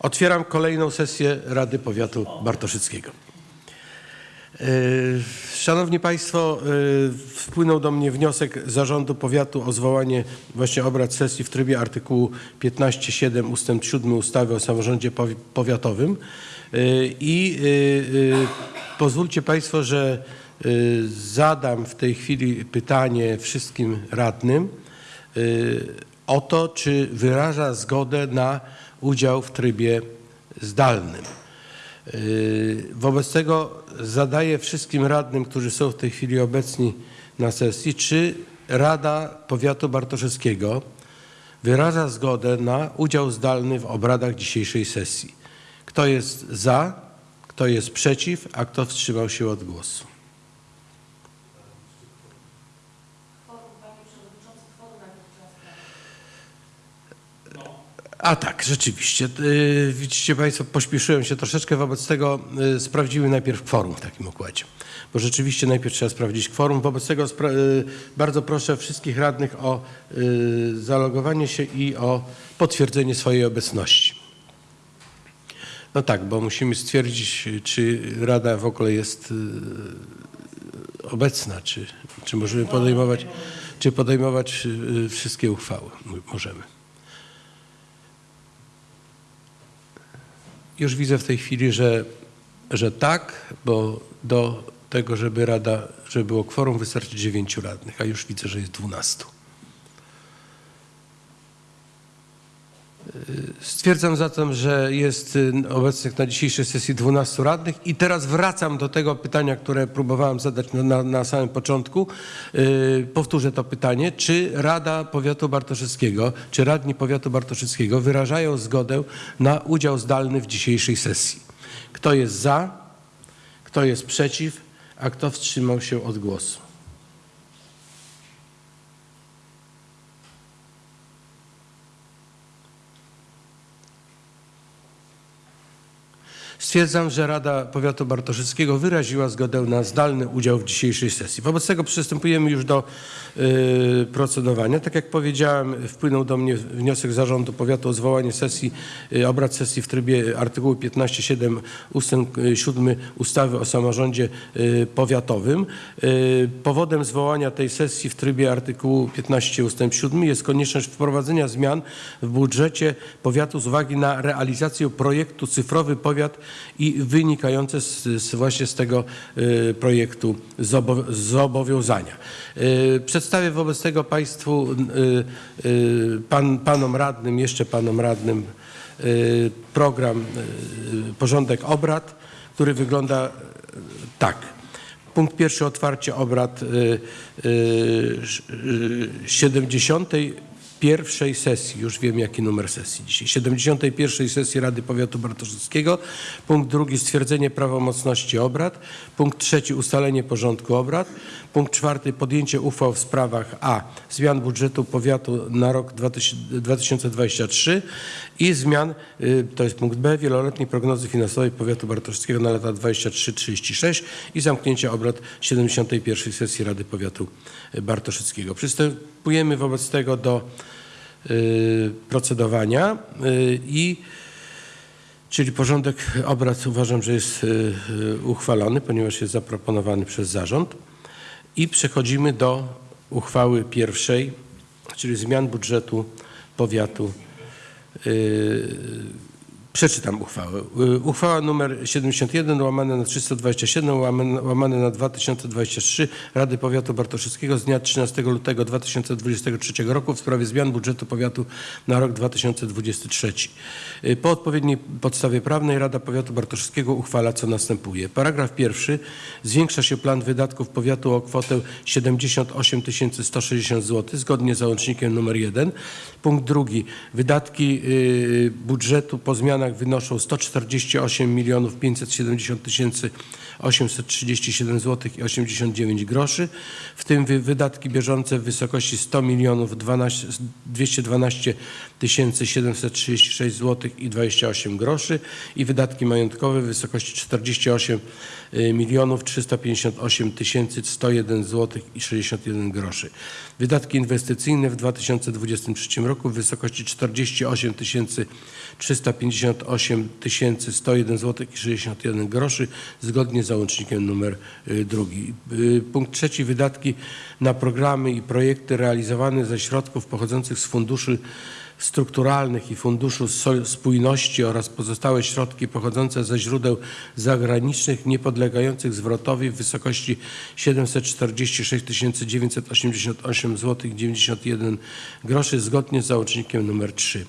Otwieram kolejną sesję Rady Powiatu Bartoszyckiego. E, Szanowni Państwo, e, wpłynął do mnie wniosek Zarządu Powiatu o zwołanie właśnie obrad sesji w trybie artykułu 15.7 ustęp 7 ustawy o samorządzie powi- powiatowym E, i pozwólcie Państwo, że zadam w tej chwili pytanie wszystkim radnym o to, czy wyraża zgodę na udział w trybie zdalnym. Yy, Wobec tego zadaję wszystkim radnym, którzy są w tej chwili obecni na sesji, czy Rada Powiatu Bartoszewskiego wyraża zgodę na udział zdalny w obradach dzisiejszej sesji. Kto jest za, kto jest przeciw, a kto wstrzymał się od głosu? A tak, rzeczywiście. Yy, Widzicie Państwo, pośpieszyłem się troszeczkę, wobec tego yy, sprawdzimy najpierw kworum w takim układzie. Bo rzeczywiście najpierw trzeba sprawdzić kworum. Wobec tego yy, bardzo proszę wszystkich radnych o yy, zalogowanie się i o potwierdzenie swojej obecności. No tak, bo musimy stwierdzić, czy Rada w ogóle jest obecna, czy, czy możemy podejmować, czy podejmować wszystkie uchwały. Możemy. Już widzę w tej chwili, że, że tak, bo do tego, żeby rada, żeby było kworum, wystarczy dziewięciu radnych, a już widzę, że jest dwunastu. Stwierdzam zatem, że jest y, obecnych na dzisiejszej sesji 12 radnych i teraz wracam do tego pytania, które próbowałem zadać na, na, samym początku. Yy, powtórzę to pytanie. Czy Rada Powiatu Bartoszewskiego, czy radni Powiatu Bartoszewskiego wyrażają zgodę na udział zdalny w dzisiejszej sesji? Kto jest za? Kto jest przeciw? A kto wstrzymał się od głosu? Stwierdzam, że Rada Powiatu Bartoszyckiego wyraziła zgodę na zdalny udział w dzisiejszej sesji. Wobec tego przystępujemy już do y, procedowania. Tak jak powiedziałem, wpłynął do mnie wniosek Zarządu Powiatu o zwołanie sesji, y, obrad sesji w trybie artykułu 15.7 ustęp y, 7 ustawy o samorządzie y, powiatowym. Y, powodem zwołania tej sesji w trybie artykułu 15 ustęp 7 jest konieczność wprowadzenia zmian w budżecie powiatu z uwagi na realizację projektu Cyfrowy Powiat i wynikające z, z właśnie z tego y, projektu zobowiązania. Y, przedstawię wobec tego Państwu, y, pan, panom radnym, jeszcze panom radnym program, porządek obrad, który wygląda tak. Punkt pierwszy otwarcie obrad 70 pierwszej sesji, już wiem jaki numer sesji dzisiaj, 71. sesji Rady Powiatu Bartoszewskiego. Punkt drugi stwierdzenie prawomocności obrad. Punkt trzeci ustalenie porządku obrad. Punkt czwarty podjęcie uchwał w sprawach a. zmian budżetu powiatu na rok 2023 i zmian, y, to jest punkt b, wieloletniej prognozy finansowej powiatu bartoszewskiego na lata 23-36 i zamknięcie obrad 71. sesji Rady Powiatu Bartoszewskiego. Przystępujemy wobec tego do procedowania y, i czyli porządek obrad uważam, że jest y, y, uchwalony, ponieważ jest zaproponowany przez zarząd. I przechodzimy do uchwały pierwszej, czyli zmian budżetu powiatu Przeczytam uchwałę. Yy, Uchwała nr 71 łamane na 327 łamane, łamane na 2023 Rady Powiatu Bartoszewskiego z dnia 13 lutego 2023 roku w sprawie zmian budżetu powiatu na rok 2023. Yy, Po odpowiedniej podstawie prawnej Rada Powiatu Bartoszewskiego uchwala co następuje. Paragraf pierwszy. Zwiększa się plan wydatków powiatu o kwotę 78 160 zł zgodnie z załącznikiem nr 1. Punkt drugi. Wydatki y, budżetu po zmianach wynoszą 148 milionów 570 tysięcy 837 zł i 89 groszy, w tym wy- wydatki bieżące w wysokości 100 milionów 12 212 tysięcy 736 zł i 28 groszy i wydatki majątkowe w wysokości 48 y, milionów 358 tysięcy 101 zł i 61 groszy. Wydatki inwestycyjne w 2023 roku w wysokości 48 tysięcy 353 98 101 zł i 61 groszy zgodnie z załącznikiem numer y, drugi. Y, Punkt trzeci wydatki na programy i projekty realizowane ze środków pochodzących z funduszy strukturalnych i Funduszu Spójności oraz pozostałe środki pochodzące ze źródeł zagranicznych niepodlegających zwrotowi w wysokości 746 988 zł 91 groszy zgodnie z załącznikiem nr 3.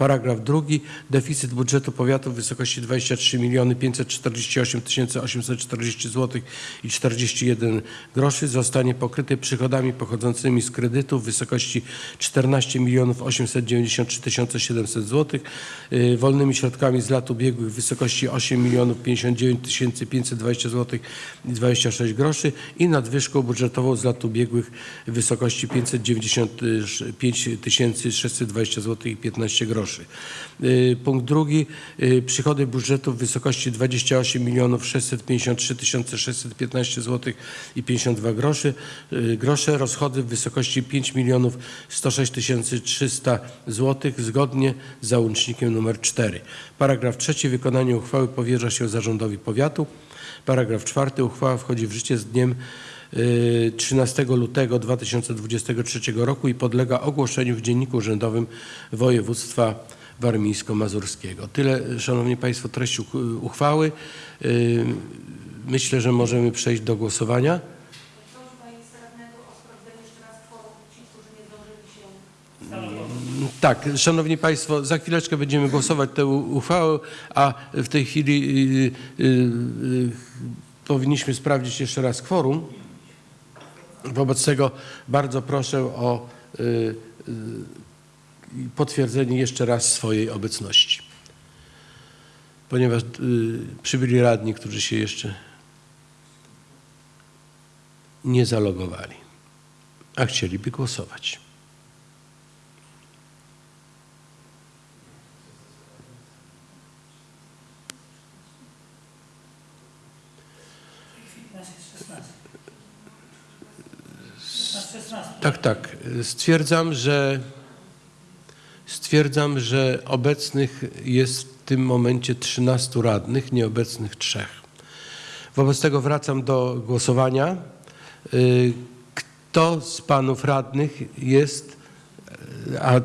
Paragraf drugi. Deficyt budżetu powiatu w wysokości 23 548 840 zł i 41 groszy zostanie pokryty przychodami pochodzącymi z kredytów w wysokości 14 893 700 zł, wolnymi środkami z lat ubiegłych w wysokości 8 59 520 zł i 26 groszy i nadwyżką budżetową z lat ubiegłych w wysokości 595 620 zł i 15 groszy. Y, Punkt drugi. y, Przychody budżetu w wysokości 28 653 615 zł i 52 groszy. y, Grosze rozchody w wysokości 5 106 300 zł zgodnie z załącznikiem nr 4. Paragraf trzeci. Wykonanie uchwały powierza się zarządowi powiatu. Paragraf czwarty. Uchwała wchodzi w życie z dniem 13 lutego 2023 roku i podlega ogłoszeniu w Dzienniku Urzędowym Województwa Warmińsko-Mazurskiego. Tyle, Szanowni Państwo, treść uch- uchwały. Y, Myślę, że możemy przejść do głosowania. Prośba jest radnego o sprawdzenie jeszcze raz kworum ci, którzy nie zdążyli się Tak, Szanowni Państwo, za chwileczkę będziemy głosować tę uchwałę, a w tej chwili y, y, y, powinniśmy sprawdzić jeszcze raz kworum. Wobec tego bardzo proszę o y, y, potwierdzenie jeszcze raz swojej obecności. Ponieważ y, przybyli radni, którzy się jeszcze nie zalogowali, a chcieliby głosować. Tak, tak. Stwierdzam, że stwierdzam, że obecnych jest w tym momencie 13 radnych, nieobecnych trzech. Wobec tego wracam do głosowania. Y, Kto z panów radnych jest, y, a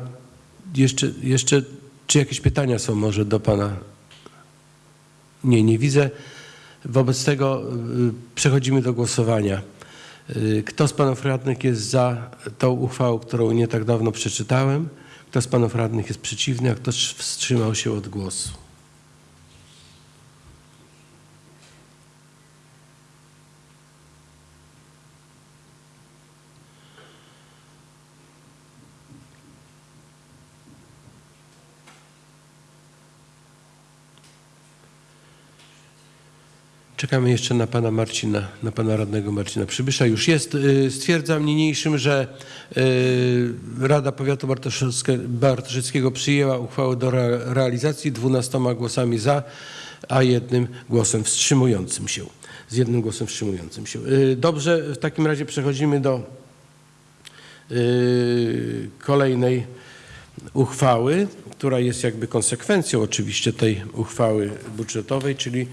jeszcze, jeszcze czy jakieś pytania są może do pana? Nie, nie widzę. Wobec tego y, przechodzimy do głosowania. Y, Kto z panów radnych jest za tą uchwałą, którą nie tak dawno przeczytałem? Kto z panów radnych jest przeciwny, a kto wstrzymał się od głosu? Czekamy jeszcze na pana Marcina, na pana radnego Marcina Przybysza. Już jest. Y, Stwierdzam niniejszym, że y, Rada Powiatu Bartoszyckiego przyjęła uchwałę do re- realizacji 12 głosami za, a jednym głosem wstrzymującym się. Z jednym głosem wstrzymującym się. Y, Dobrze, w takim razie przechodzimy do kolejnej uchwały, która jest jakby konsekwencją oczywiście tej uchwały budżetowej, czyli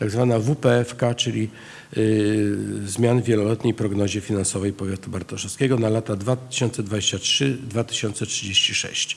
tak zwana WPFK, czyli y, zmian w wieloletniej prognozie finansowej powiatu bartoszewskiego na lata 2023-2036.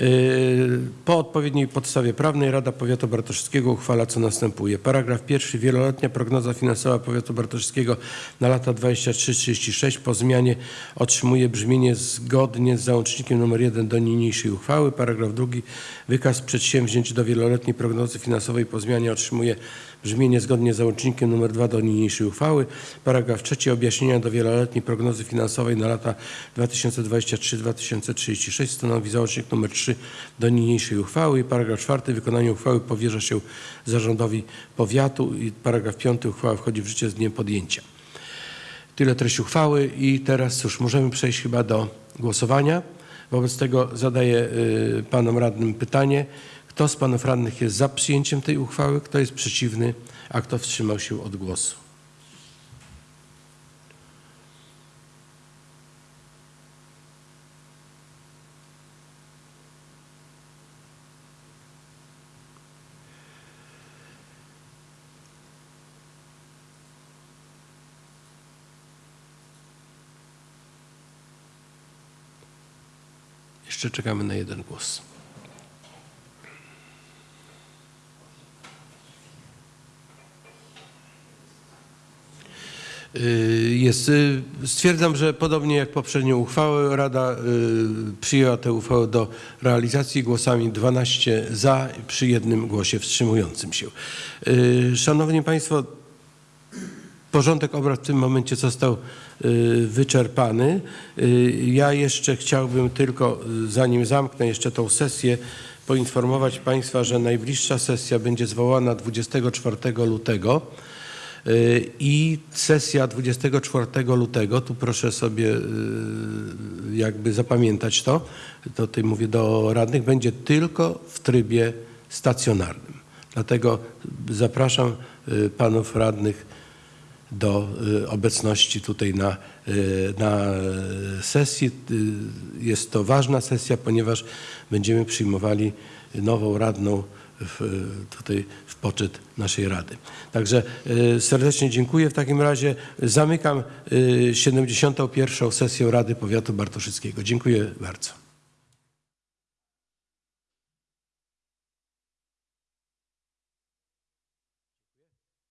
Y, Po odpowiedniej podstawie prawnej Rada Powiatu Bartoszewskiego uchwala co następuje. Paragraf pierwszy. Wieloletnia prognoza finansowa powiatu bartoszewskiego na lata 23-36 po zmianie otrzymuje brzmienie zgodnie z załącznikiem nr 1 do niniejszej uchwały. Paragraf drugi. Wykaz przedsięwzięć do wieloletniej prognozy finansowej po zmianie otrzymuje brzmienie zgodnie z załącznikiem nr 2 do niniejszej uchwały. Paragraf trzeci. Objaśnienia do wieloletniej prognozy finansowej na lata 2023-2036 stanowi załącznik nr 3 do niniejszej uchwały. I paragraf czwarty. Wykonanie uchwały powierza się zarządowi powiatu. I paragraf piąty. Uchwała wchodzi w życie z dniem podjęcia. Tyle treść uchwały i teraz cóż, możemy przejść chyba do głosowania. Wobec tego zadaję y, panom radnym pytanie. Kto z panów radnych jest za przyjęciem tej uchwały, kto jest przeciwny, a kto wstrzymał się od głosu? Jeszcze czekamy na jeden głos. Jest, y, stwierdzam, że podobnie jak poprzednią uchwałę, Rada y, przyjęła tę uchwałę do realizacji głosami 12 za przy jednym głosie wstrzymującym się. Y, Szanowni Państwo, porządek obrad w tym momencie został y, wyczerpany. Y, Ja jeszcze chciałbym tylko, y, zanim zamknę jeszcze tą sesję, poinformować Państwa, że najbliższa sesja będzie zwołana 24 lutego. Y, I sesja 24 lutego, tu proszę sobie y, jakby zapamiętać to, to tutaj mówię do radnych, będzie tylko w trybie stacjonarnym. Dlatego zapraszam y, panów radnych do obecności tutaj na, na sesji. Jest to ważna sesja, ponieważ będziemy przyjmowali nową radną w, tutaj w poczet naszej Rady. Także y, serdecznie dziękuję. W takim razie zamykam y, 71. sesję Rady Powiatu Bartoszyckiego. Dziękuję bardzo.